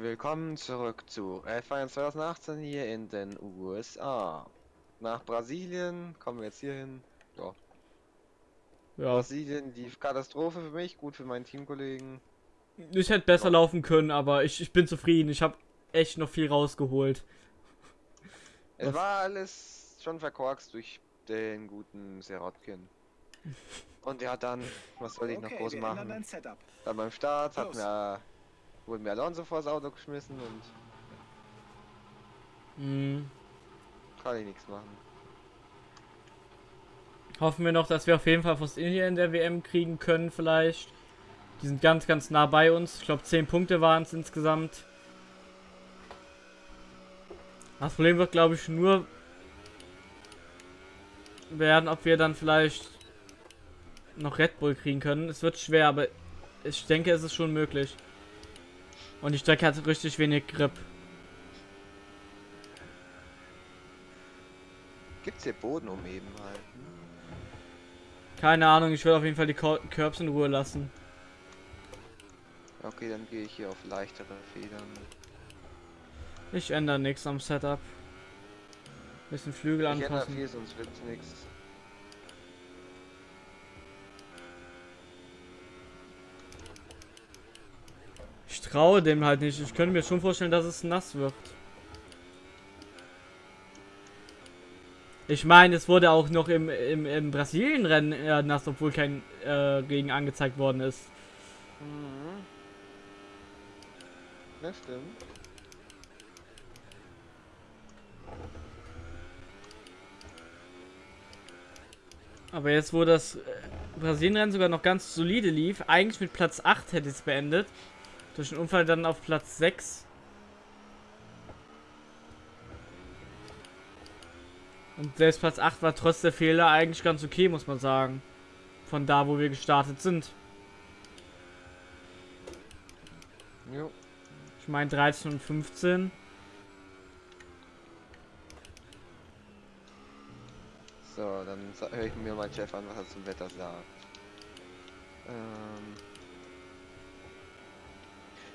Willkommen zurück zu F1 2018 hier in den USA. Nach Brasilien kommen wir jetzt hier hin. Ja. Ja, Brasilien, die Katastrophe für mich, gut für meinen Teamkollegen. ich hätte besser laufen können, aber ich, ich bin zufrieden. Ich habe echt noch viel rausgeholt. Es Was? war alles schon verkorkst durch den guten Serotkin. Und ja, dann, was soll ich noch groß wir machen? Dann beim Start hat Los. mir, wurde mir Alonso vors Auto geschmissen und Hm. kann ich nichts machen. Hoffen wir noch, dass wir auf jeden Fall India in der WM kriegen können, vielleicht. Die sind ganz, ganz nah bei uns. Ich glaube, 10 Punkte waren es insgesamt. Das Problem wird, glaube ich, nur werden, ob wir dann vielleicht noch Red Bull kriegen können. Es wird schwer, aber ich denke, es ist schon möglich. Und die Strecke hat richtig wenig Grip. Gibt's hier Boden umheben halt? Keine Ahnung, ich will auf jeden Fall die Curbs in Ruhe lassen. Okay, dann gehe ich hier auf leichtere Federn. Ich ändere nichts am Setup. Bisschen Flügel Ich ändere anpassen. viel, sonst wird's nichts. Traue dem halt nicht. Ich könnte mir schon vorstellen, dass es nass wird. Ich meine, es wurde auch noch im, im, im Brasilien-Rennen äh, nass, obwohl kein äh, Regen angezeigt worden ist. Mhm. Das stimmt. Aber jetzt, wo das äh, Brasilien-Rennen sogar noch ganz solide lief, eigentlich mit Platz 8 hätte es beendet. Durch den Unfall dann auf Platz 6. Und selbst Platz 8 war trotz der Fehler eigentlich ganz okay, muss man sagen. Von da, wo wir gestartet sind. Jo. Ich meine 13 und 15. So, dann höre ich mir mal Jeff an, was er zum Wetter sagt. Ähm.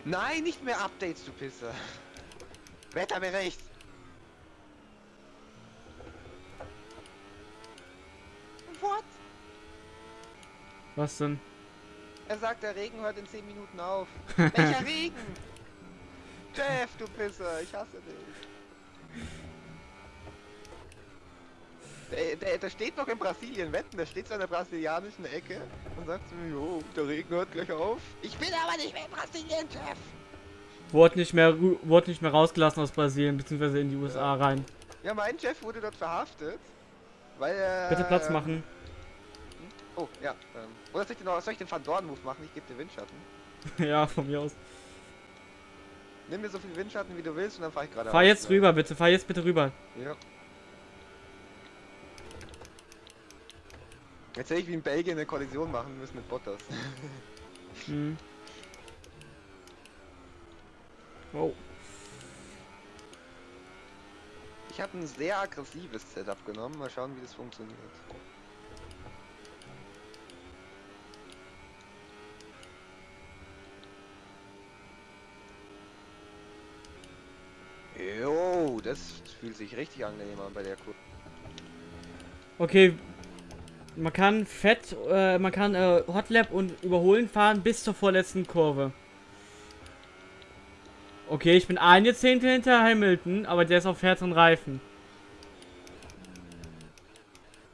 Nein, nicht mehr Updates, du Pisser. Wetterbericht. What? Was denn? Er sagt, der Regen hört in 10 Minuten auf. Welcher Regen? Jeff, du Pisser, ich hasse dich. Der, der, der steht noch in Brasilien, wetten, der steht so an der brasilianischen Ecke und sagt zu mir, jo, der Regen hört gleich auf. Ich bin aber nicht mehr in Brasilien, Jeff. Wurde nicht mehr, wurde nicht mehr rausgelassen aus Brasilien, beziehungsweise in die USA rein. Ja, mein Jeff wurde dort verhaftet, weil er... Bitte Platz machen. Oh, ja. Ähm, oder soll ich den, noch- soll ich den Van Dorn-Move machen? Ich gebe dir Windschatten. ja, von mir aus. Nimm mir so viel Windschatten, wie du willst und dann fahr ich gerade Fahr jetzt rüber, bitte. Fahr jetzt bitte rüber. Ja. Jetzt hätte ich wie in Belgien eine Kollision machen müssen mit Bottas. Hm. Oh. Ich habe ein sehr aggressives Setup genommen. Mal schauen, wie das funktioniert. Jo, das fühlt sich richtig angenehm an bei der Kurve. Okay. Man kann Fett, äh, man kann äh, Hotlap und Überholen fahren bis zur vorletzten Kurve. Okay, ich bin eine Zehntel hinter Hamilton, aber der ist auf härteren Reifen.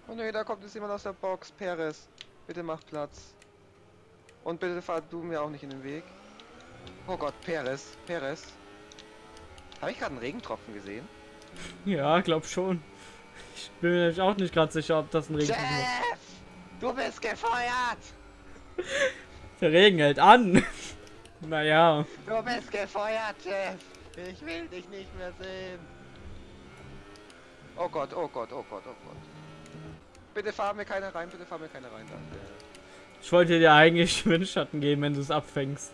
Oh ne, da kommt jetzt jemand aus der Box. Perez, bitte mach Platz. Und bitte fahr du mir auch nicht in den Weg. Oh Gott, Perez, Perez. Habe ich gerade einen Regentropfen gesehen? Ja, glaub schon. Ich bin mir auch nicht gerade sicher, ob das ein Regen ist. Du bist gefeuert! Der Regen hält an. naja. Du bist gefeuert, Jeff! Ich will dich nicht mehr sehen. Oh Gott, oh Gott, oh Gott, oh Gott. Bitte fahr mir keiner rein, bitte fahr mir keiner rein, danke. Ich wollte dir eigentlich Windschatten geben, wenn du es abfängst.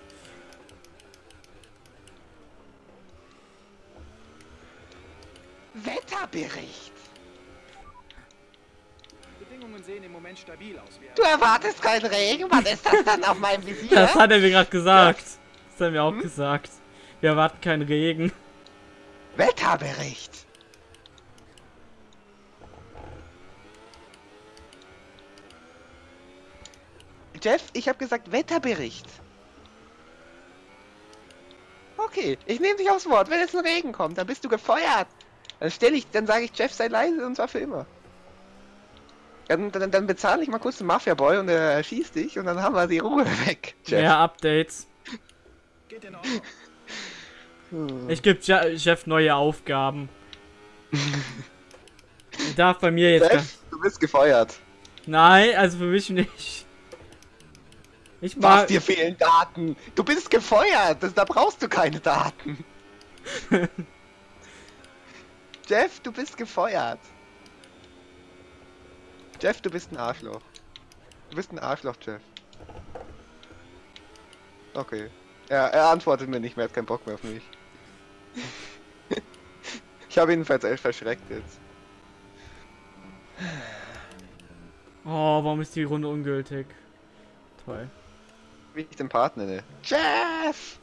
Wetterbericht! Sehen im Moment stabil aus. Du erwartest keinen Regen? Was ist das dann auf meinem Visier? Das hat er mir gerade gesagt. Das hat er mir auch gesagt. Wir erwarten keinen Regen. Wetterbericht. Jeff, ich habe gesagt Wetterbericht. Okay, ich nehme dich aufs Wort. Wenn jetzt ein Regen kommt, dann bist du gefeuert. Dann stelle ich, dann sage ich Jeff sei leise und zwar für immer. Dann, dann, dann bezahle ich mal kurz den Mafia-Boy und er schießt dich und dann haben wir die Ruhe weg. Jeff. Mehr Updates. Geht in Ordnung. Hm. Ich gebe Jeff neue Aufgaben. Er darf bei mir jetzt. Jeff, du bist gefeuert. Nein, also für mich nicht. Ich Was, mag. dir fehlen Daten. Du bist gefeuert. Das, da brauchst du keine Daten. Jeff, du bist gefeuert. Jeff, du bist ein Arschloch. Du bist ein Arschloch, Jeff. Okay. Er, er antwortet mir nicht mehr, hat keinen Bock mehr auf mich. ich habe ihn vers- verschreckt jetzt. Oh, warum ist die Runde ungültig? Toll. Wie ich den Partner nenne. Jeff!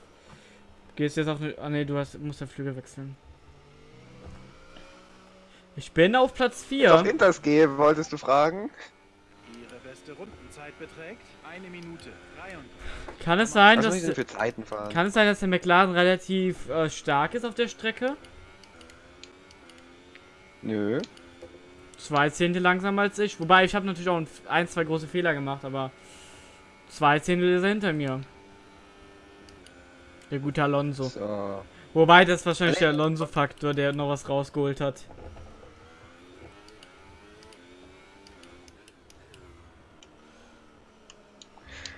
Gehst jetzt auf. Ah ne, du hast, musst den Flügel wechseln. Ich bin auf Platz Auf 4. Inters gehe, wolltest du fragen? Ihre beste Rundenzeit beträgt eine Minute 33. Kann es sein, Was dass. für Zeiten fahren? Kann es sein, dass der McLaren relativ äh, stark ist auf der Strecke? Nö. Zwei Zehntel langsamer als ich. Wobei, ich habe natürlich auch ein, ein, zwei große Fehler gemacht, aber zwei Zehntel ist er hinter mir. Der gute Alonso. So. Wobei, das ist wahrscheinlich der Alonso-Faktor, der noch was rausgeholt hat.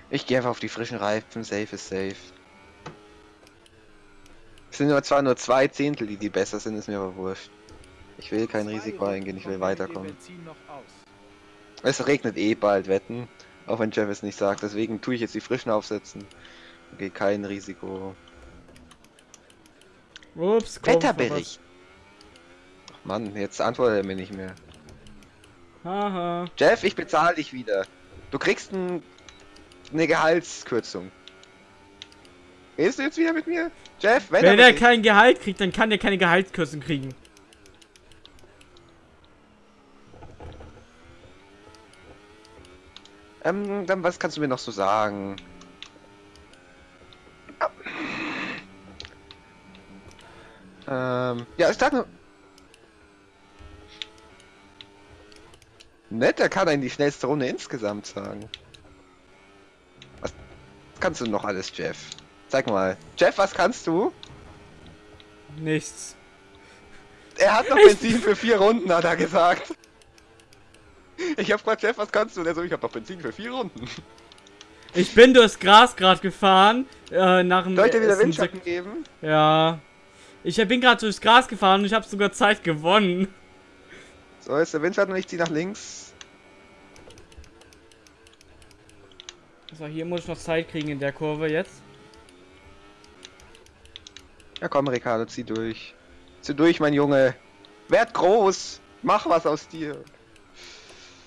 Ich gehe einfach auf die frischen Reifen, safe ist safe. Es sind nur zwar nur zwei Zehntel, die die besser sind, ist mir aber wurscht. Ich will kein Risiko eingehen, ich will weiterkommen. Es regnet eh bald, wetten. Auch wenn Jeff es nicht sagt, deswegen tue ich jetzt die frischen aufsetzen. Okay, kein Risiko. Ups, komm, Wetterbericht! Ach Mann, jetzt antwortet er mir nicht mehr. Haha. Jeff, ich bezahle dich wieder. Du kriegst ein, eine Gehaltskürzung. Redest du jetzt wieder mit mir? Jeff, Wenn er Wetterbericht. kein Gehalt kriegt, dann kann er keine Gehaltskürzung kriegen. Ähm, dann was kannst du mir noch so sagen? Ähm, ja, ich nur. Nett, er kann einen die schnellste Runde insgesamt sagen. Kannst du noch alles, Jeff? Sag mal. Jeff, was kannst du? Nichts. Er hat noch Benzin für vier Runden, hat er gesagt. Ich hab gefragt, Jeff, was kannst du? Und er so, ich hab noch Benzin für vier Runden. Ich bin durchs Gras gerade gefahren. Äh, nach dem Sollte wieder Windschatten geben? Ja. Ich bin gerade durchs Gras gefahren und ich habe sogar Zeit gewonnen. So, ist der Windschatten und ich zieh nach links. So, hier muss ich noch Zeit kriegen in der Kurve jetzt. Ja komm, Ricardo, zieh durch. Zieh durch, mein Junge. Werd groß. Mach was aus dir.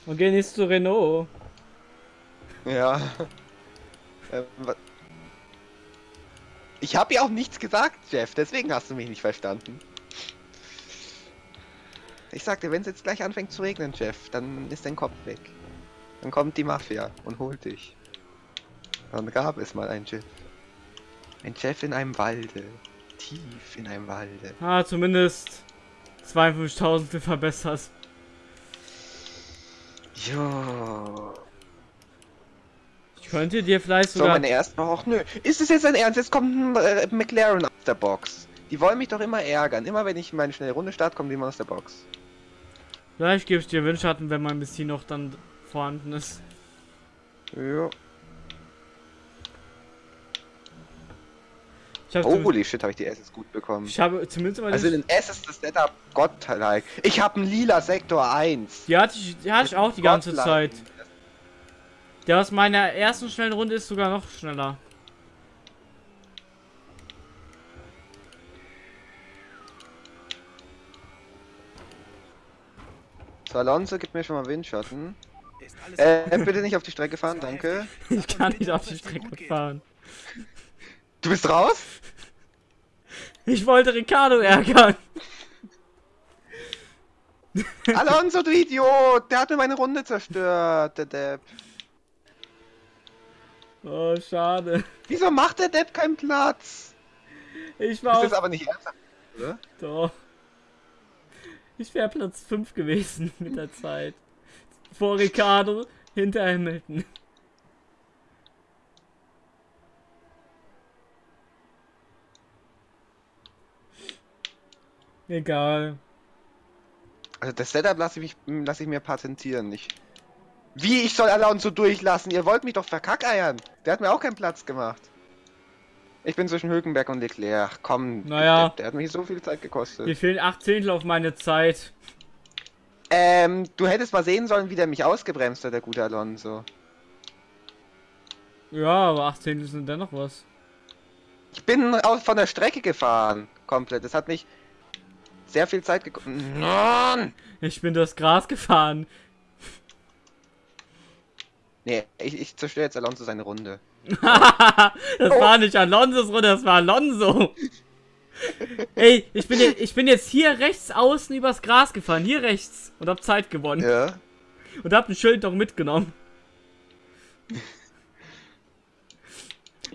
Und gehen jetzt zu Renault. Ja. Wa- ich habe ja auch nichts gesagt, Jeff. Deswegen hast du mich nicht verstanden. Ich sagte, wenn es jetzt gleich anfängt zu regnen, Jeff, dann ist dein Kopf weg. Dann kommt die Mafia und holt dich. Dann gab es mal ein Jeff. Ein Jeff in einem Walde. Tief in einem Walde. Ah, zumindest 52.000 verbessert. Jo. Ich könnte dir vielleicht So, sogar... meine erste. Och, nö. Ist es jetzt ein Ernst? Jetzt kommt ein äh, McLaren aus der Box. Die wollen mich doch immer ärgern. Immer wenn ich meine schnelle Runde starte, kommen die immer aus der Box. Vielleicht gebe ich dir Windschatten, wenn mein Benzin noch dann vorhanden ist. Ja. Ich habe Holy shit, habe ich die Asses gut bekommen. ich habe zumindest mal... Also in den Asses das Setup Gottlike. Ich habe einen lila Sektor 1. die hatte ich, die hatte ich auch die ganze. Zeit. Der aus meiner ersten schnellen Runde ist sogar noch schneller. So, Alonso, gib mir schon mal Windschatten. Äh, bitte nicht auf die Strecke fahren, danke. Ich kann nicht auf die Strecke fahren. Du bist raus? Ich wollte Ricardo ärgern. Alonso, du Idiot! Der hat mir meine Runde zerstört, der Depp. Oh, schade. Wieso macht der Depp keinen Platz? Ich war Das ist aber nicht ernsthaft, oder? Doch. Ich wäre Platz 5 gewesen mit der Zeit. Vor Ricardo, hinter Hamilton. Egal. Also das Setup lasse ich, mich- lasse ich mir patentieren, nicht. Wie, ich soll Alonso durchlassen? Ihr wollt mich doch verkackeiern. Der hat mir auch keinen Platz gemacht. Ich bin zwischen Hülkenberg und Leclerc. Komm, Naja. der, der hat mich so viel Zeit gekostet. Mir fehlen 8 Zehntel auf meine Zeit. Ähm, du hättest mal sehen sollen, wie der mich ausgebremst hat, der gute Alonso. Ja, aber 8 Zehntel sind dennoch was. Ich bin aus, von der Strecke gefahren. Komplett. Das hat mich sehr viel Zeit gekostet. Mann! Ich bin durchs Gras gefahren. Nee, ich, ich zerstöre jetzt Alonso seine Runde. das war nicht Alonso's Runde, das war Alonso. Ey, ich bin, jetzt, ich bin jetzt hier rechts außen übers Gras gefahren, hier rechts. Und hab Zeit gewonnen. Ja. Und hab ein Schild noch mitgenommen.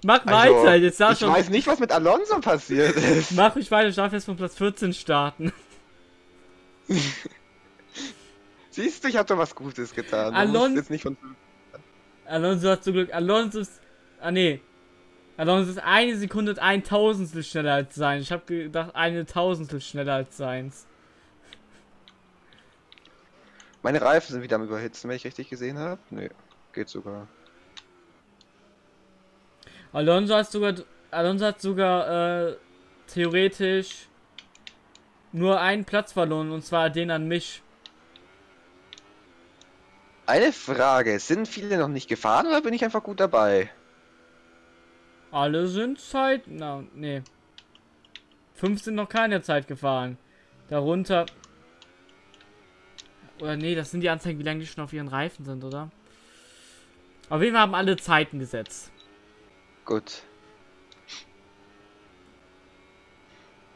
Mach Also, weiter, jetzt darf ich schon. weiß nicht, was mit Alonso passiert ist. Mach ich weiter, ich darf jetzt von Platz 14 starten. Siehst du, ich habe doch was Gutes getan. Alon- musst jetzt nicht von Alonso hat zum Glück. Alonso ist. Ah, nee. Alonso ist eine Sekunde und ein Tausendstel schneller als sein. Ich habe gedacht, eine Tausendstel schneller als seins. Meine Reifen sind wieder am Überhitzen, wenn ich richtig gesehen habe. Nee, geht sogar. Alonso hat sogar. Alonso hat sogar äh, theoretisch nur einen Platz verloren und zwar den an mich. Eine Frage, sind viele noch nicht gefahren oder bin ich einfach gut dabei? Alle sind Zeit. Na, nee. Fünf sind noch keine Zeit gefahren. Darunter. Oder nee, das sind die Anzeigen, wie lange die schon auf ihren Reifen sind, oder? Auf jeden Fall haben alle Zeiten gesetzt. Gut.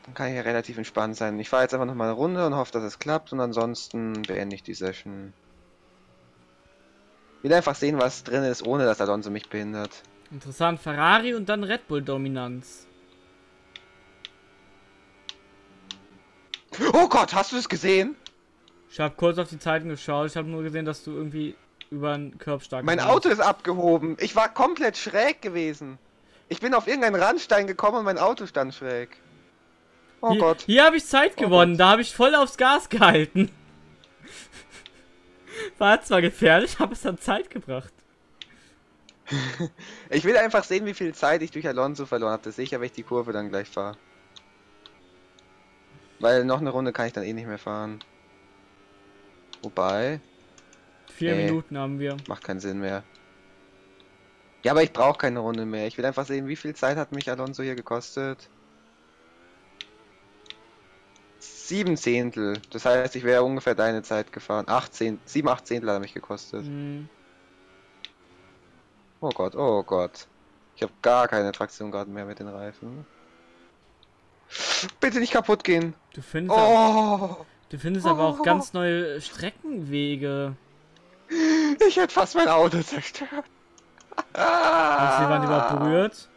Dann kann ich ja relativ entspannt sein. Ich fahre jetzt einfach noch mal eine Runde und hoffe, dass es klappt und ansonsten beende ich die Session. Ich will einfach sehen, was drin ist, ohne dass Alonso mich behindert. Interessant, Ferrari und dann Red Bull Dominanz. Oh Gott, hast du es gesehen? Ich habe kurz auf die Zeiten geschaut. Ich habe nur gesehen, dass du irgendwie über einen Curbstark Mein gefahren Auto ist abgehoben. Ich war komplett schräg gewesen. Ich bin auf irgendeinen Randstein gekommen und mein Auto stand schräg. Oh hier, Gott. Hier habe ich Zeit Oh gewonnen. Gott. Da habe ich voll aufs Gas gehalten. War zwar gefährlich, aber es hat Zeit gebracht. Ich will einfach sehen, wie viel Zeit ich durch Alonso verloren habe. Das sehe ich ja, wenn ich die Kurve dann gleich fahre. Weil noch eine Runde kann ich dann eh nicht mehr fahren. Wobei, Vier Nee. Minuten haben wir. macht keinen Sinn mehr. Ja, aber ich brauche keine Runde mehr. Ich will einfach sehen, wie viel Zeit hat mich Alonso hier gekostet. Sieben Zehntel. Das heißt, ich wäre ungefähr deine Zeit gefahren. Acht Zehn, sieben, acht Zehntel hat er mich gekostet. Hm. Oh Gott, oh Gott. Ich habe gar keine Traktion gerade mehr mit den Reifen. Bitte nicht kaputt gehen. Du findest, aber, Oh, du findest aber auch ganz neue Streckenwege. Ich hätte fast mein Auto zerstört. Die Wand überhaupt berührt?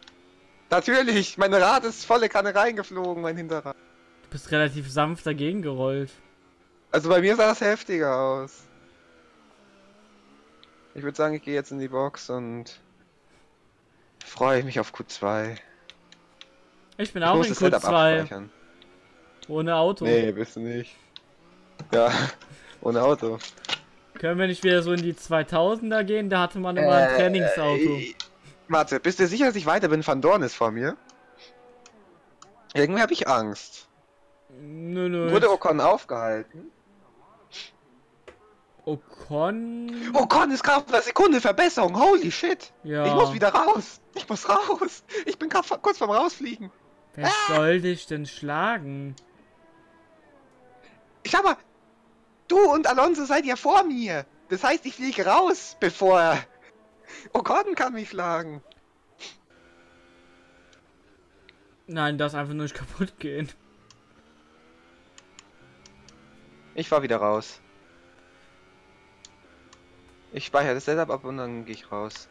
Natürlich, mein Rad ist volle Kanne reingeflogen, mein Hinterrad. Du bist relativ sanft dagegen gerollt. Also bei mir sah das heftiger aus. Ich würde sagen, ich gehe jetzt in die Box und freue mich auf Q2. Ich bin Ich auch in Setup Q2 abspeichern. ohne Auto. Nee, bist du nicht. Ja, ohne Auto. Können wir nicht wieder so in die 2000er gehen? Da hatte man immer ein Trainingsauto. Äh, warte, bist du sicher, dass ich weiter bin? Van Dorn ist vor mir. Irgendwie habe ich Angst. Nö, nö. Wurde Ocon aufgehalten? Ocon. Ocon ist gerade auf einer Sekunde Verbesserung. Holy shit. Ja. Ich muss wieder raus. Ich muss raus. Ich bin grad kurz vorm Rausfliegen. Wer soll dich denn schlagen? Ich aber, du und Alonso seid ja vor mir. Das heißt, ich fliege raus, bevor Ocon kann mich schlagen. Nein, das einfach nur nicht kaputt gehen. Ich fahr wieder raus. Ich speichere das Setup ab und dann gehe ich raus.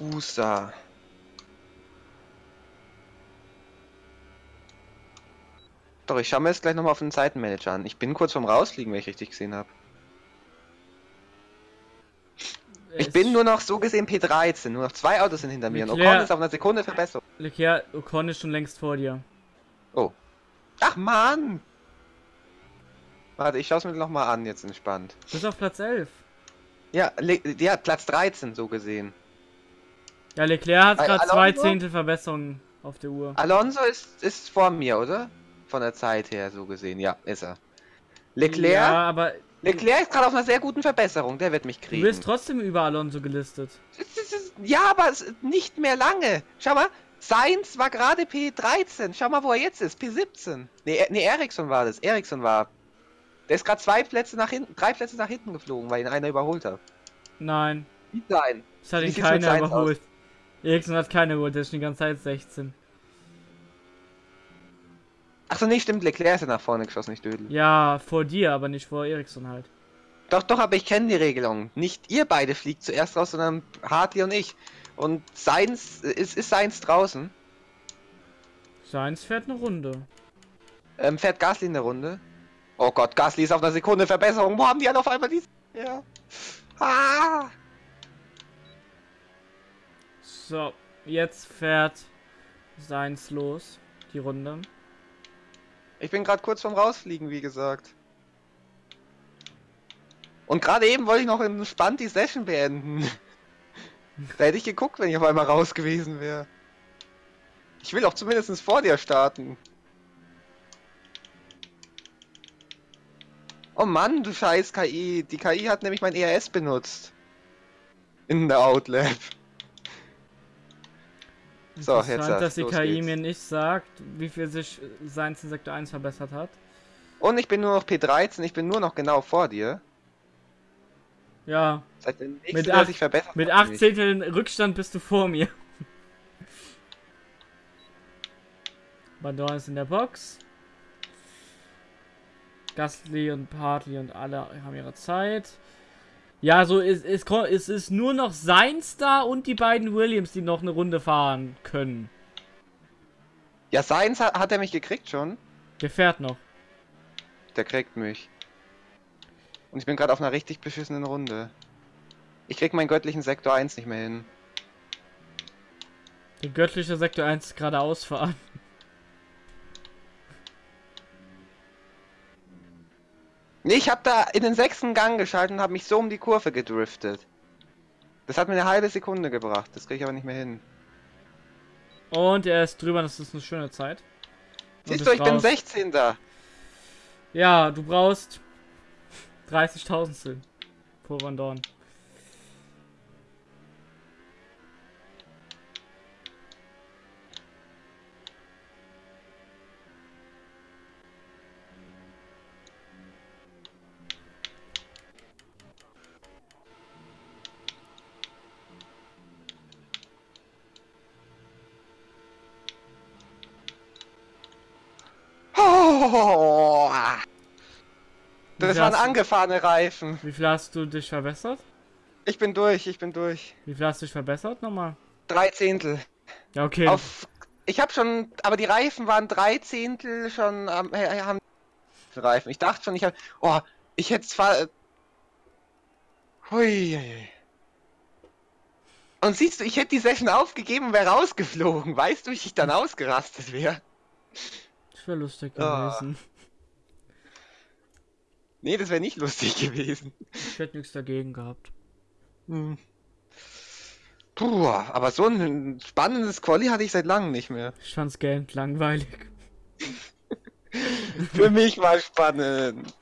USA. Doch, ich schaue mir jetzt gleich nochmal auf den Seitenmanager an. Ich bin kurz vorm Rausfliegen, wenn ich richtig gesehen habe. Ich bin nur noch so gesehen P13. Nur noch zwei Autos sind hinter mir. Und Ocon ist auf einer Sekunde Verbesserung. Leclerc, Ocon ist schon längst vor dir. Oh. Ach Mann! Warte, ich schaue es mir noch mal an, jetzt entspannt. Du bist auf Platz 11. Ja, Le ja, Platz 13 so gesehen. Ja, Leclerc hat gerade zwei? Zehntel Verbesserung auf der Uhr. Alonso ist, ist vor mir, oder? Von der Zeit her so gesehen. Ja, ist er. Leclerc? Ja, aber Leclerc ist gerade auf einer sehr guten Verbesserung. Der wird mich du kriegen. bist trotzdem über Alonso gelistet. Ja, aber nicht mehr lange. Schau mal, Sainz war gerade P13. Schau mal, wo er jetzt ist. P17. Nee, nee Ericsson war das. Ericsson war. Der ist gerade zwei Plätze nach hinten, drei Plätze nach hinten geflogen, weil ihn einer überholt hat. Nein, sein? es hat ihn keiner überholt. Ericsson hat keiner überholt, der ist schon die ganze Zeit 16. Achso, nee, stimmt. Leclerc ist ja nach vorne geschossen, nicht Dödel. Ja, vor dir, aber nicht vor Ericsson halt. Doch, doch, aber ich kenne die Regelung. Nicht ihr beide fliegt zuerst raus, sondern Hartley und ich. Und Sainz, ist, ist Sainz draußen? Sainz fährt eine Runde. Ähm, fährt Gasly in der Runde? Oh Gott, Gasly ist auf einer Sekunde Verbesserung. Wo haben die alle auf einmal die... Ja. Ah! So, jetzt fährt Sainz los. Die Runde. Ich bin gerade kurz vorm Rausfliegen, wie gesagt. Und gerade eben wollte ich noch entspannt die Session beenden. da hätte ich geguckt, wenn ich auf einmal raus gewesen wäre. Ich will auch zumindest vor dir starten. Oh Mann, du scheiß KI. Die KI hat nämlich mein ERS benutzt. In der Outlap. So, jetzt Interessant, dass die KI geht's. mir nicht sagt, wie viel sich Sainz in Sektor 1 verbessert hat. Und ich bin nur noch P13, ich bin nur noch genau vor dir. Ja, Seit der nächste, Mit acht- sich verbessert mit hat, 8 nämlich. Zehnteln Rückstand bist du vor mir. Bandor ist in der Box. Gasly und Hartley und alle haben ihre Zeit. Ja, so ist es, es ist nur noch Sainz da und die beiden Williams, die noch eine Runde fahren können. Ja, Sainz hat, hat er mich gekriegt schon. Der fährt noch. Der kriegt mich. Und ich bin gerade auf einer richtig beschissenen Runde. Ich krieg meinen göttlichen Sektor 1 nicht mehr hin. Der göttliche Sektor 1 ist geradeaus fahren. Nee, ich hab da in den sechsten Gang geschaltet und hab mich so um die Kurve gedriftet. Das hat mir eine halbe Sekunde gebracht. Das krieg ich aber nicht mehr hin. Und er ist drüber, das ist eine schöne Zeit. Und Siehst du, ich bin raus. 16. da. Ja, du brauchst 30.000 vor Van Dorn. Oh, das waren angefahrene Reifen. Wie viel hast du dich verbessert? Ich bin durch, ich bin durch. Wie viel hast du dich verbessert nochmal? Drei Zehntel. Ja, okay. Auf, ich habe schon, aber die Reifen waren drei Zehntel schon am äh, haben Reifen. Ich dachte schon, ich hab, oh, ich hätte zwar, äh, hui, hui. Und siehst du, ich hätte die Session aufgegeben und wäre rausgeflogen. Weißt du, wie ich dann ausgerastet wäre? Wäre lustig Ah. gewesen. Nee, das wäre nicht lustig gewesen. Ich hätte nichts dagegen gehabt. Hm. Puh, aber so ein spannendes Quali hatte ich seit langem nicht mehr. Ich fand's gähnt langweilig. Für mich war spannend.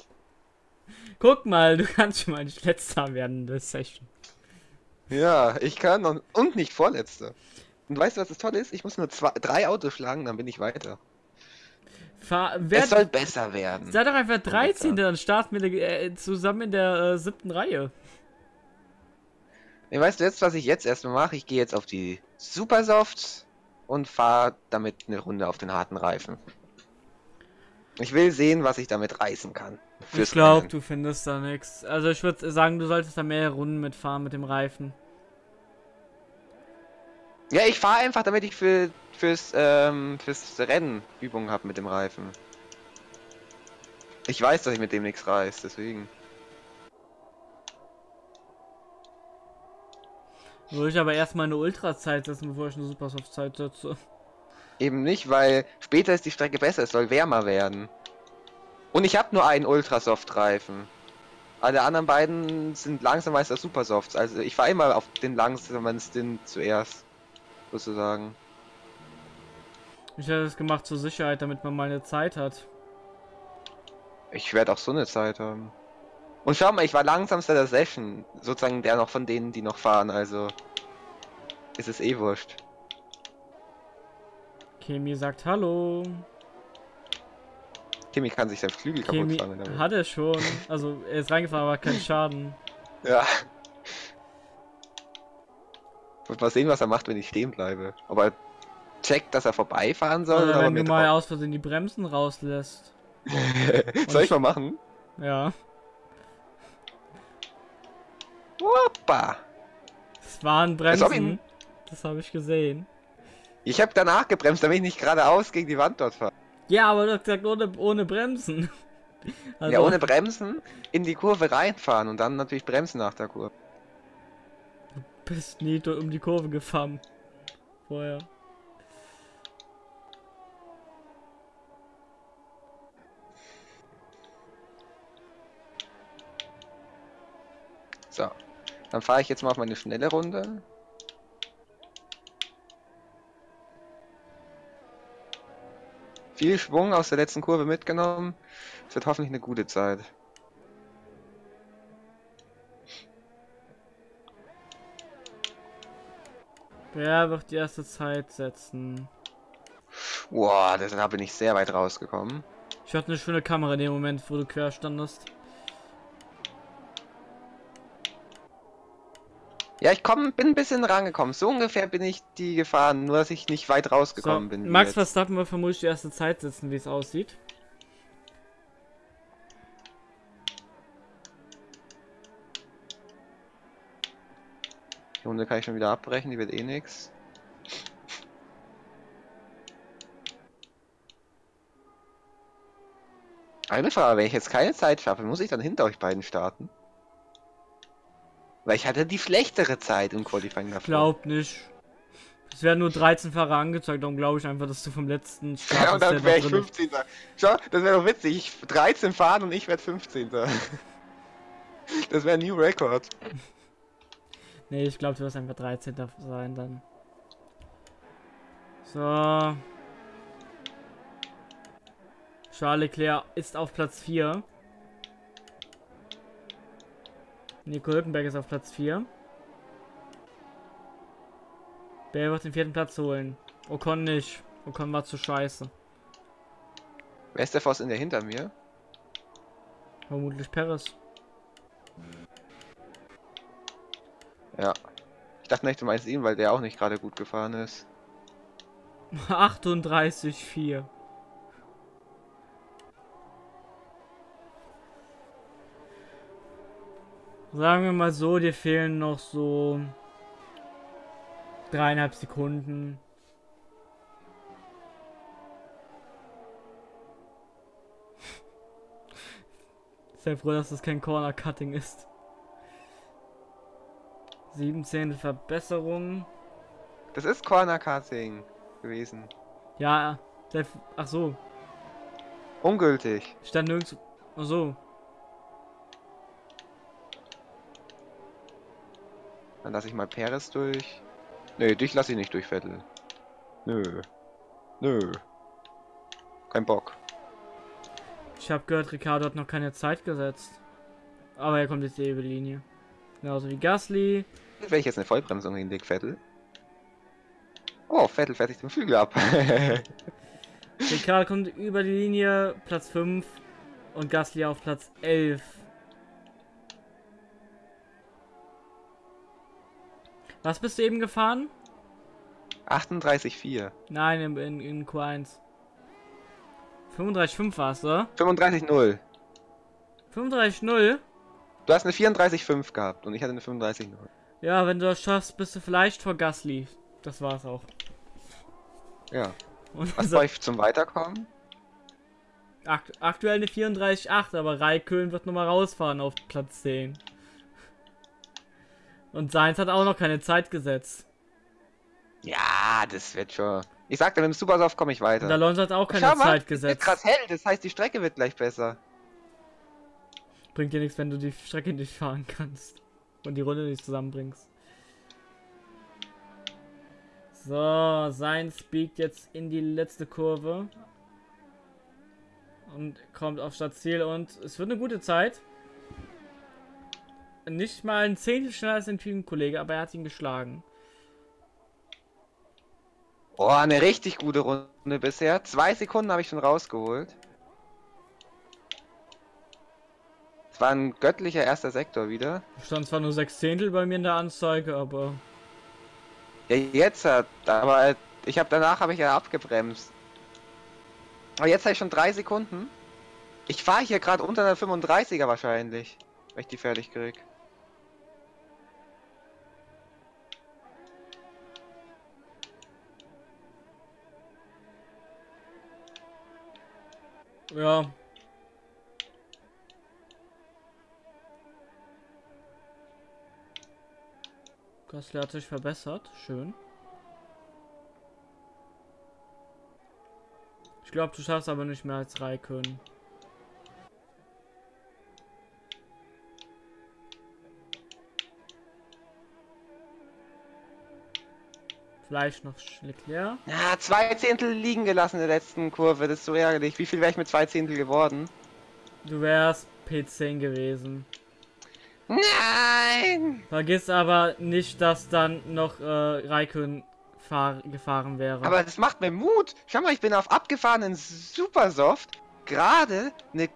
Guck mal, du kannst schon mal nicht letzter werden in der Session. Ja, ich kann und, und nicht vorletzter. Und weißt du, was das Tolle ist? Ich muss nur zwei, drei Autos schlagen, dann bin ich weiter. Fahr, Es wer, soll besser werden. sei doch einfach 13. Dann starten wir äh, zusammen in der äh, siebten Reihe. Nee, weißt du jetzt, was ich jetzt erstmal mache? Ich gehe jetzt auf die Supersofts und fahre damit eine Runde auf den harten Reifen. Ich will sehen, was ich damit reißen kann. Ich glaube, du findest da nichts. Also ich würde sagen, du solltest da mehr Runden mitfahren mit dem Reifen. Ja, ich fahre einfach, damit ich für fürs ähm, fürs Rennen Übungen habe mit dem Reifen. Ich weiß, dass ich mit dem nichts reiß, deswegen. Würde ich aber erstmal eine Ultra-Zeit setzen, bevor ich eine Supersoft-Zeit setze. Eben nicht, weil später ist die Strecke besser, es soll wärmer werden. Und ich habe nur einen Ultrasoft-Reifen. Alle anderen beiden sind langsamer als der Supersofts. Also ich fahre immer auf den langsamen Stint zuerst. Sozusagen. Ich hätte es gemacht zur Sicherheit, damit man mal eine Zeit hat. Ich werde auch so eine Zeit haben. Und schau mal, ich war langsamster der Session. Sozusagen der noch von denen, die noch fahren, also. Ist es eh wurscht. Kemi sagt Hallo. Kemi kann sich sein Flügel Kemi kaputt fahren. Hat er schon. Also er ist reingefahren, aber kein Schaden. Ja. Und mal sehen, was er macht, wenn ich stehen bleibe. Ob er checkt, dass er vorbeifahren soll. Oder, oder wenn du mal aus Versehen die Bremsen rauslässt. soll ich mal machen? Ja. Hoppa! Das waren Bremsen. Das habe ich gesehen. Ich habe danach gebremst, damit ich nicht geradeaus gegen die Wand dort fahre. Ja, aber du hast gesagt, ohne, ohne Bremsen. Also ja, ohne Bremsen in die Kurve reinfahren und dann natürlich bremsen nach der Kurve. Bist nie um die Kurve gefahren. Vorher. So. Dann fahre ich jetzt mal auf meine schnelle Runde. Viel Schwung aus der letzten Kurve mitgenommen. Es wird hoffentlich eine gute Zeit. Wer wird die erste Zeit setzen? Boah, da bin ich sehr weit rausgekommen. Ich hatte eine schöne Kamera in dem Moment, wo du quer standest. Ja, ich komm, bin ein bisschen rangekommen. So ungefähr bin ich die gefahren, nur dass ich nicht weit rausgekommen so, bin. Max Verstappen wird vermutlich die erste Zeit sitzen, wie es aussieht. Die Runde kann ich schon wieder abbrechen, die wird eh nix. Eine Frage, wenn ich jetzt keine Zeit schaffe, muss ich dann hinter euch beiden starten? Weil ich hatte die schlechtere Zeit im Qualifying davor. Glaub nicht. Es werden nur 13 Fahrer angezeigt, darum glaube ich einfach, dass du vom letzten Start Ja, und dann wäre ich 15. Schau, das wäre doch witzig. Ich 13 fahren und ich werde 15. das wäre ein New Record. Nee, ich glaube, du wirst einfach 13. sein dann. So. Charles Leclerc ist auf Platz 4. Nico Hülkenberg ist auf Platz 4. Wer wird den vierten Platz holen? Ocon nicht. Ocon war zu scheiße. Wer ist der Voss in der hinter mir? Vermutlich Paris. Ich dachte nicht, du meinst ihn, weil der auch nicht gerade gut gefahren ist. 38,4. Sagen wir mal so, dir fehlen noch so dreieinhalb Sekunden. Sehr froh, dass das kein Corner Cutting ist. 17. Verbesserung. Das ist Corner Cutting gewesen. Ja, ach so. Ungültig. Stand nirgends. Ach so. Dann lasse ich mal Peres durch. Nö, dich lasse ich nicht durch, Vettel. Nö. Nö. Kein Bock. Ich habe gehört, Ricardo hat noch keine Zeit gesetzt. Aber er kommt jetzt die Linie. Genauso wie Gasly. Wenn ich jetzt eine Vollbremsung hinlege, Vettel. Oh, Vettel fertigt den Flügel ab. Ricardo kommt über die Linie, Platz 5 und Gasly auf Platz 11. Was bist du eben gefahren? 38,4. Nein, in, in, in Q1. 35,5 war's, oder? 35,0. 35,0? Du hast eine 34,5 gehabt und ich hatte eine 35,0. Ja, wenn du das schaffst, bist du vielleicht vor Gasly. Das war's auch. Ja. Und Was so, brauche ich zum Weiterkommen? akt aktuell eine 34,8, aber Raikön wird nochmal rausfahren auf Platz 10. Und Sainz hat auch noch keine Zeit gesetzt. Ja, das wird schon. Ich sagte, mit dem Supersoft komme ich Und weiter. Alonso hat auch keine Schau Zeit wird gesetzt. krass hell, das heißt, die Strecke wird gleich besser. Bringt dir nichts, wenn du die Strecke nicht fahren kannst. Und die Runde nicht zusammenbringst. So, Sainz biegt jetzt in die letzte Kurve. Und kommt auf Stadtziel und es wird eine gute Zeit. Nicht mal ein Zehntel schneller als ein Teamkollege, aber er hat ihn geschlagen. Oh, eine richtig gute Runde bisher. Zwei Sekunden habe ich schon rausgeholt. Es war ein göttlicher erster Sektor wieder. Stand zwar nur sechs Zehntel bei mir in der Anzeige, aber Ja, jetzt hat, aber ich habe danach habe ich ja abgebremst. Aber jetzt habe ich schon drei Sekunden. Ich fahre hier gerade unter der 35er wahrscheinlich, wenn ich die fertig krieg. ja. Gasly hat sich verbessert. Schön. Ich glaube, du schaffst aber nicht mehr als Raikön. Vielleicht noch Leclerc. Ja, zwei Zehntel liegen gelassen in der letzten Kurve. Das ist so ärgerlich. Wie viel wäre ich mit zwei Zehntel geworden? Du wärst P10 gewesen. Nein! Vergiss aber nicht, dass dann noch äh, Raikön fahr gefahren wäre. Aber das macht mir Mut. Schau mal, ich bin auf abgefahrenen Supersoft. Gerade eine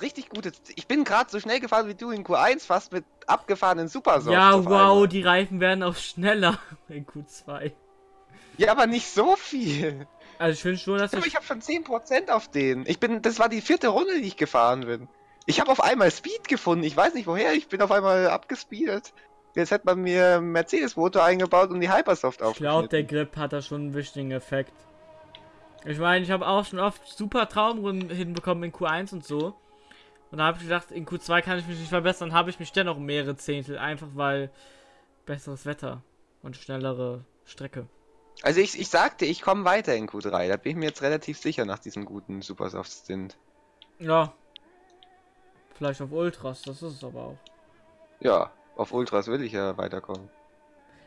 richtig gute. Ich bin gerade so schnell gefahren wie du in Q1 fast mit abgefahrenen Supersoft. ja, wow, einmal. die Reifen werden auch schneller in Q2. Ja, aber nicht so viel. Also ich finde schon, dass ich ich habe schon 10% auf den. Ich bin, das war die vierte Runde, die ich gefahren bin. Ich habe auf einmal Speed gefunden. Ich weiß nicht woher. Ich bin auf einmal abgespeedet. Jetzt hätte man mir Mercedes-Motor eingebaut und die Hypersoft Ich glaube, der. Grip hat da schon einen wichtigen Effekt. Ich meine, ich habe auch schon oft super Traumrunden hinbekommen in Q1 und so. Und da habe ich gedacht, in Q2 kann ich mich nicht verbessern, habe ich mich dennoch um mehrere Zehntel, einfach weil besseres Wetter und schnellere Strecke. Also ich, ich sagte, ich komme weiter in Q3. Da bin ich mir jetzt relativ sicher nach diesem guten Supersoft-Stint. Ja. Vielleicht auf Ultras, das ist es aber auch. Ja, auf Ultras will ich ja weiterkommen.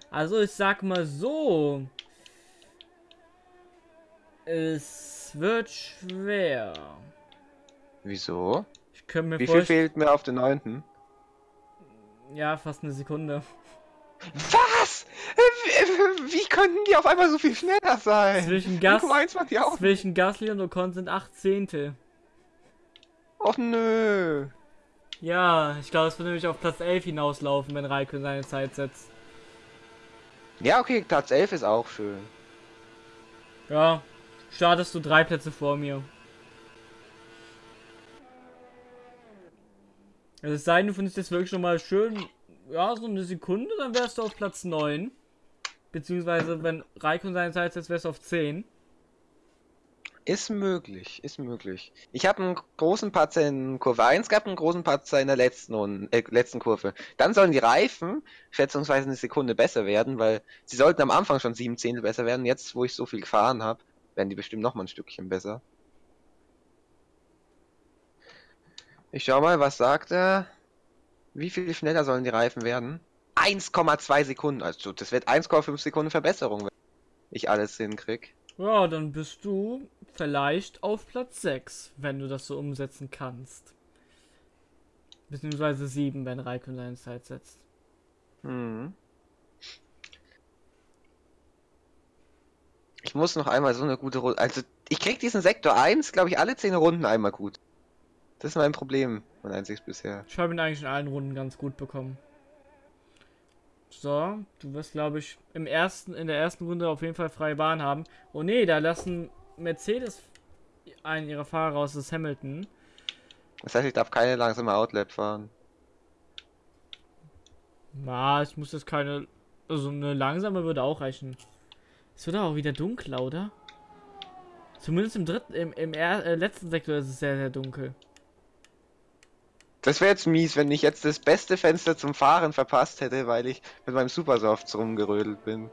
Also ich sag mal so. Es wird schwer. Wieso? Ich könnte mir Wie viel fehlt mir auf den neunten? Ja, fast eine Sekunde. Was? Wie, wie könnten die auf einmal so viel schneller sein? Zwischen Gas, Q1 waren die auch. zwischen Gasly und Ocon sind acht Zehntel. Och nö. Ja, ich glaube, es wird nämlich auf Platz 11 hinauslaufen, wenn Raikön seine Zeit setzt. Ja, okay, Platz 11 ist auch schön. Ja, startest du drei Plätze vor mir. Also es sei denn, du findest jetzt wirklich schon mal schön, ja, so eine Sekunde, dann wärst du auf Platz 9. Beziehungsweise, wenn Raikön seine Zeit setzt, wärst du auf 10. Ist möglich, ist möglich. Ich habe einen großen Patzer in Kurve 1 gehabt, einen großen Patzer in der letzten, äh, letzten Kurve. Dann sollen die Reifen schätzungsweise eine Sekunde besser werden, weil sie sollten am Anfang schon sieben Zehntel besser werden. Jetzt, wo ich so viel gefahren habe, werden die bestimmt noch mal ein Stückchen besser. Ich schau mal, was sagt er? Wie viel schneller sollen die Reifen werden? 1,2 Sekunden. Also das wird 1,5 Sekunden Verbesserung, wenn ich alles hinkrieg. Ja, dann bist du vielleicht auf Platz 6, wenn du das so umsetzen kannst. Beziehungsweise 7, wenn Raikön seine Zeit setzt. Mhm. Ich muss noch einmal so eine gute Runde. Also, ich krieg diesen Sektor 1, glaube ich, alle 10 Runden einmal gut. Das ist mein Problem, mein einziges bisher. Ich habe ihn eigentlich in allen Runden ganz gut bekommen. So, du wirst, glaube ich, im ersten, in der ersten Runde auf jeden Fall freie Bahn haben. Oh nee, da lassen Mercedes einen ihrer Fahrer raus, das ist Hamilton. Das heißt, ich darf keine langsame Outlet fahren. Na, ich muss jetzt keine. Also eine langsame würde auch reichen. Es wird auch wieder dunkler, oder? Zumindest im dritten, im, im er, äh, letzten Sektor ist es sehr, sehr dunkel. Das wäre jetzt mies, wenn ich jetzt das beste Fenster zum Fahren verpasst hätte, weil ich mit meinem Supersofts rumgerödelt bin.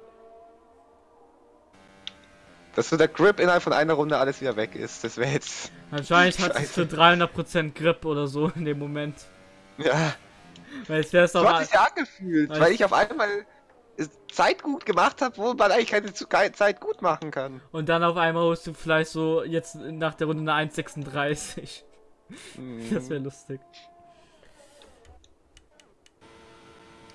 Dass so der Grip innerhalb von einer Runde alles wieder weg ist, das wäre jetzt... Wahrscheinlich hat es für 300% Grip oder so in dem Moment. Ja, Weil es wäre es so hat sich ja angefühlt, weil ich auf einmal Zeit gut gemacht habe, wo man eigentlich keine zu- keine Zeit gut machen kann. Und dann auf einmal holst du vielleicht so jetzt nach der Runde eine 1,36. Das wäre lustig.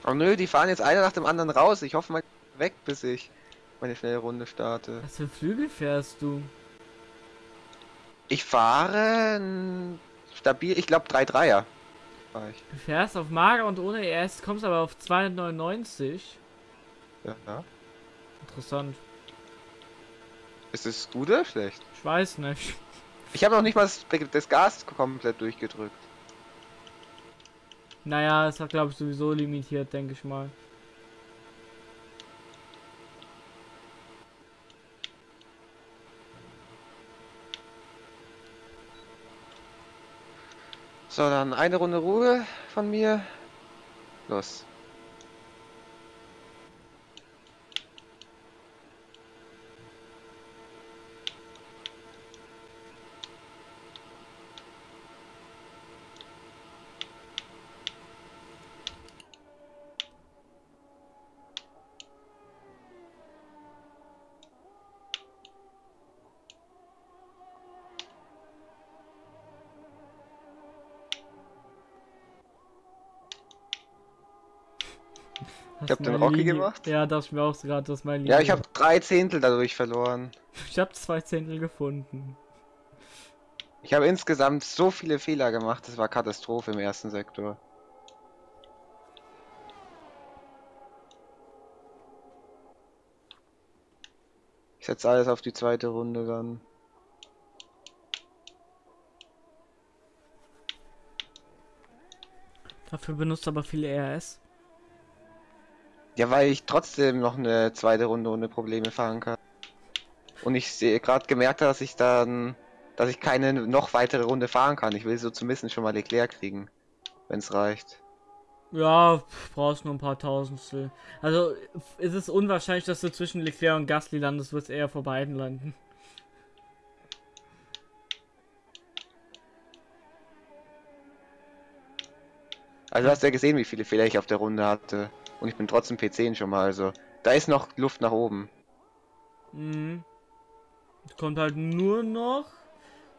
Oh nö, die fahren jetzt einer nach dem anderen raus. Ich hoffe mal weg, bis ich meine schnelle Runde starte. Was für Flügel fährst du? Ich fahre stabil, ich glaube 3-3er. Fahr ich. Du fährst auf Mager und ohne ES, kommst aber auf 299. Ja, ja. Interessant. Ist es gut oder schlecht? Ich weiß nicht. Ich habe noch nicht mal das Gas komplett durchgedrückt. Naja, es hat glaube ich sowieso limitiert, denke ich mal. So, dann eine Runde Ruhe von mir. Los. Hab den Rocky Linie- gemacht. Ja, dachte ich mir auch gerade, dass mein Ja, ich habe drei Zehntel dadurch verloren. Ich habe zwei Zehntel gefunden. Ich habe insgesamt so viele Fehler gemacht, das war Katastrophe im ersten Sektor. Ich setze alles auf die zweite Runde dann. Dafür benutzt aber viele ERS. Ja, weil ich trotzdem noch eine zweite Runde ohne Probleme fahren kann. Und ich sehe gerade gemerkt, dass ich dann, dass ich keine noch weitere Runde fahren kann. Ich will so zumindest schon mal Leclerc kriegen, wenn es reicht. Ja, brauchst nur ein paar Tausendstel. Also ist es unwahrscheinlich, dass du zwischen Leclerc und Gasly landest, du wirst eher vor beiden landen. Also du hast ja gesehen, wie viele Fehler ich auf der Runde hatte. Und ich bin trotzdem P10 schon mal, also da ist noch Luft nach oben. Mhm. Kommt halt nur noch.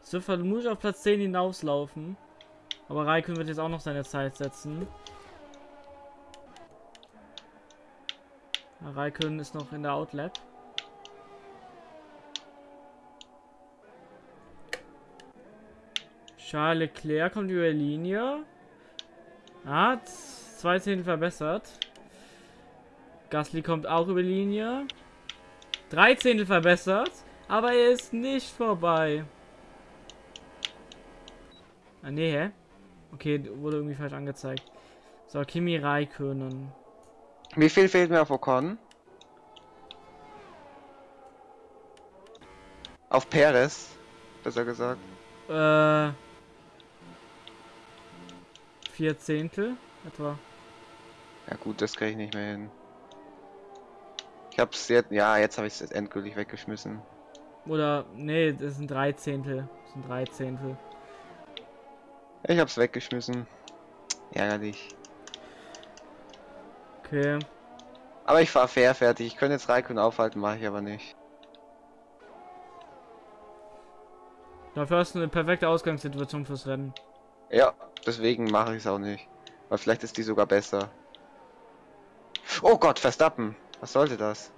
Es wird nur auf Platz 10 hinauslaufen. Aber Raikön wird jetzt auch noch seine Zeit setzen. Raikön ist noch in der Outlap. Charles Leclerc kommt über die Linie. Hat zwei Zehntel verbessert. Gasly kommt auch über die Linie. Drei Zehntel verbessert, aber er ist nicht vorbei. Ah, nee, hä? Okay, wurde irgendwie falsch angezeigt. So, Kimi Raikönen. Wie viel fehlt mir auf Ocon? Auf Perez, besser gesagt. Äh. Vier Zehntel etwa. Ja gut, das kriege ich nicht mehr hin. Ich hab's jetzt, ja, jetzt habe ich es endgültig weggeschmissen. Oder, nee, das sind drei Zehntel. Das sind drei Zehntel. Ich hab's weggeschmissen. Ärgerlich. Okay. Aber ich fahr fair fertig. Ich könnte jetzt Raikön aufhalten, mache ich aber nicht. Dafür hast du eine perfekte Ausgangssituation fürs Rennen. Ja, deswegen mache ich es auch nicht. Weil vielleicht ist die sogar besser. Oh Gott, Verstappen. Was sollte das?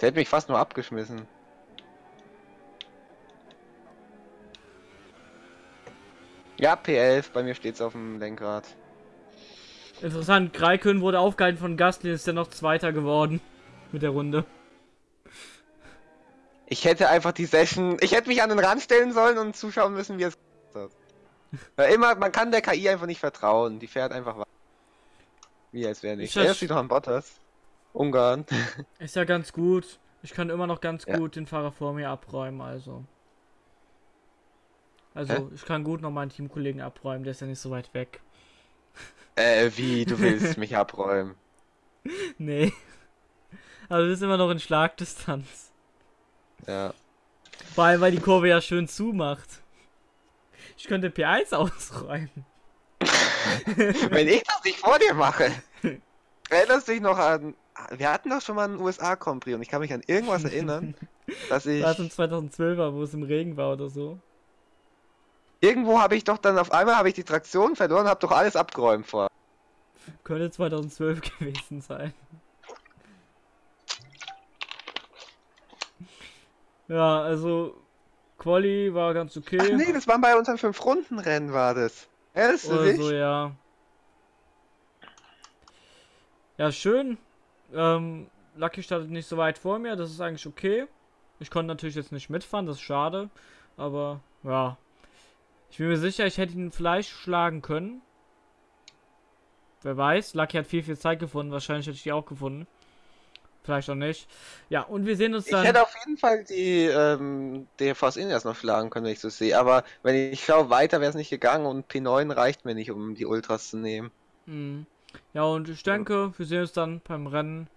Der hätte mich fast nur abgeschmissen. Ja, P11, bei mir steht's auf dem Lenkrad. Interessant, Greikön wurde aufgehalten von Gasly, ist ja noch Zweiter geworden mit der Runde. Ich hätte einfach die Session, ich hätte mich an den Rand stellen sollen und zuschauen müssen, wie es hat. Weil immer, man kann der KI einfach nicht vertrauen. Die fährt einfach weiter. Wie als wäre nicht. Ich Er steht doch an Bottas. Ungarn. Ist ja ganz gut. Ich kann immer noch ganz Ja. gut den Fahrer vor mir abräumen, also. Also, Hä? ich kann gut noch meinen Teamkollegen abräumen, der ist ja nicht so weit weg. äh, wie, du willst mich abräumen. Nee. Also, das ist immer noch in Schlagdistanz. Ja. Vor allem, weil die Kurve ja schön zumacht. Ich könnte P1 ausräumen. Wenn ich das nicht vor dir mache. Erinnerst du dich noch an. Wir hatten doch schon mal einen USA Grand Prix und ich kann mich an irgendwas erinnern, dass ich. Das im 2012er, wo es im Regen war oder so. Irgendwo habe ich doch dann auf einmal habe ich die Traktion verloren, habe doch alles abgeräumt vor. Könnte 2012 gewesen sein. Ja, also Quali war ganz okay. Ach nee, das waren bei unseren fünf Runden Rennen war das. Erinnerst du dich? so, ja. Ja, schön. Ähm, Lucky startet nicht so weit vor mir, das ist eigentlich okay. Ich konnte natürlich jetzt nicht mitfahren, das ist schade. Aber, ja. Ich bin mir sicher, ich hätte ihn vielleicht schlagen können. Wer weiß, Lucky hat viel, viel Zeit gefunden. Wahrscheinlich hätte ich die auch gefunden. Vielleicht auch nicht. Ja, und wir sehen uns Ich dann. hätte auf jeden Fall die ähm, DFVs Indias noch schlagen können, wenn ich so sehe. Aber wenn ich schaue, weiter wäre es nicht gegangen und P9 reicht mir nicht, um die Ultras zu nehmen. Mhm. Ja, und ich denke, wir sehen uns dann beim Rennen.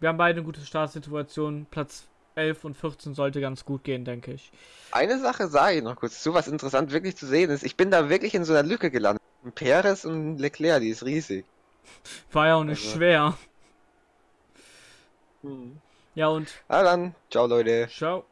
Wir haben beide eine gute Startsituation. Platz 11 und 14 sollte ganz gut gehen, denke ich. Eine Sache sage ich noch kurz zu, was interessant wirklich zu sehen ist. Ich bin da wirklich in so einer Lücke gelandet. Perez und Leclerc, die ist riesig. War ja auch nicht Also- schwer. Ja, und Ah dann, ciao Leute. ciao.